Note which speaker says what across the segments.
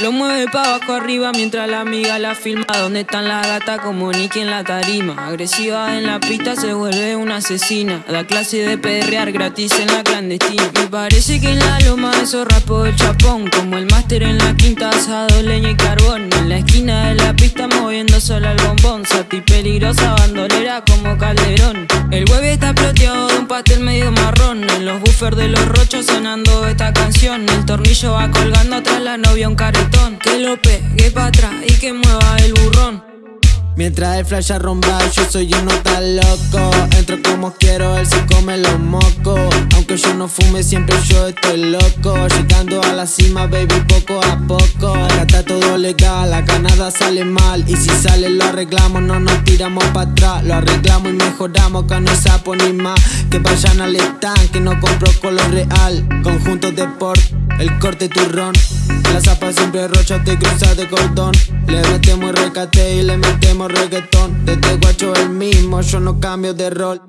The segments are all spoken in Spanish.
Speaker 1: Lo mueve pa' abajo arriba mientras la amiga la filma. Donde están las gatas como Nicky en la tarima. Agresiva en la pista se vuelve una asesina. Da clase de perrear gratis en la clandestina. Me parece que en la loma eso rapo el chapón. Como el máster en la quinta asado, leña y carbón. En la esquina de la pista moviendo solo el bombón. Sati peligrosa bandolera como Buffers de los rochos sonando esta canción. El tornillo va colgando atrás la novia un carro que lo pegue pa' atrás y que mueva
Speaker 2: Mientras el flash arromba, yo soy uno tan loco. Entro como quiero, él se come los mocos. Aunque yo no fume, siempre yo estoy loco. Llegando a la cima, baby, poco a poco. Acá está todo legal, acá nada sale mal. Y si sale lo arreglamos, no nos tiramos para atrás. Lo arreglamos y mejoramos, acá no sapo ni más. Que vayan al stand, que no compro color real. Conjunto de port, el corte turrón. La zapa siempre rocha, te cruza de cordón. Le metemos recate y le metemos reggaetón. Desde guacho el mismo, yo no cambio de rol.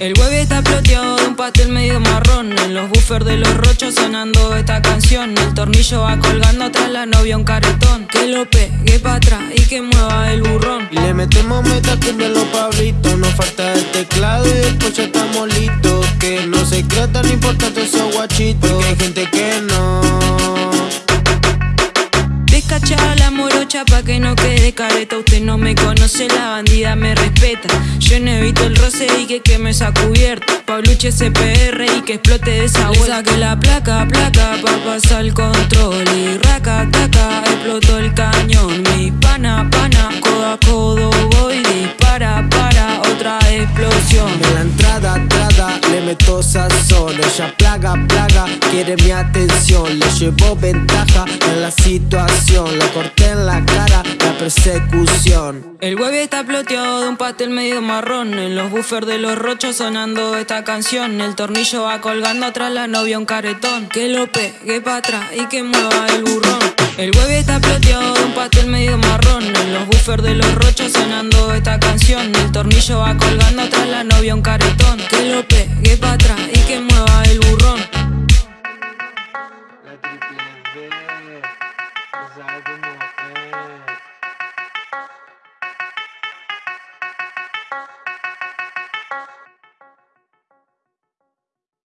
Speaker 1: El hueve está ploteado de un pastel medio marrón. En los buffers de los rochos sonando esta canción. El tornillo va colgando atrás la novia un caretón Que lo pegue pa' atrás y que mueva el burrón.
Speaker 2: Y le metemos meta de los pablitos. Nos falta el teclado y después ya estamos listos Que no se crea tan importante esos guachitos Porque hay gente que no.
Speaker 1: Pa' que no quede careta. Usted no me conoce, la bandida me respeta. Yo no evito el roce y que queme esa cubierta. Pabluche CPR y que explote de esa vuelta. que la placa, placa pa' pasar el control. Y raca, taca, explotó el cañón
Speaker 2: En la entrada, entrada, le meto sazón Ella plaga, plaga, quiere mi atención Le llevo ventaja en la situación Lo corté en la cara, la persecución.
Speaker 1: El hueve está ploteado de un pastel medio marrón. En los buffers de los rochos sonando esta canción. El tornillo va colgando atrás la novia un caretón. Que lo pegue pa' atrás y que mueva el burrón. El huevo está plateado de un pastel medio marrón. En los buffers de los rochos sonando esta canción. El tornillo va colgando tras la novia un caretón. Que lo pegue pa' atrás y que mueva el burrón.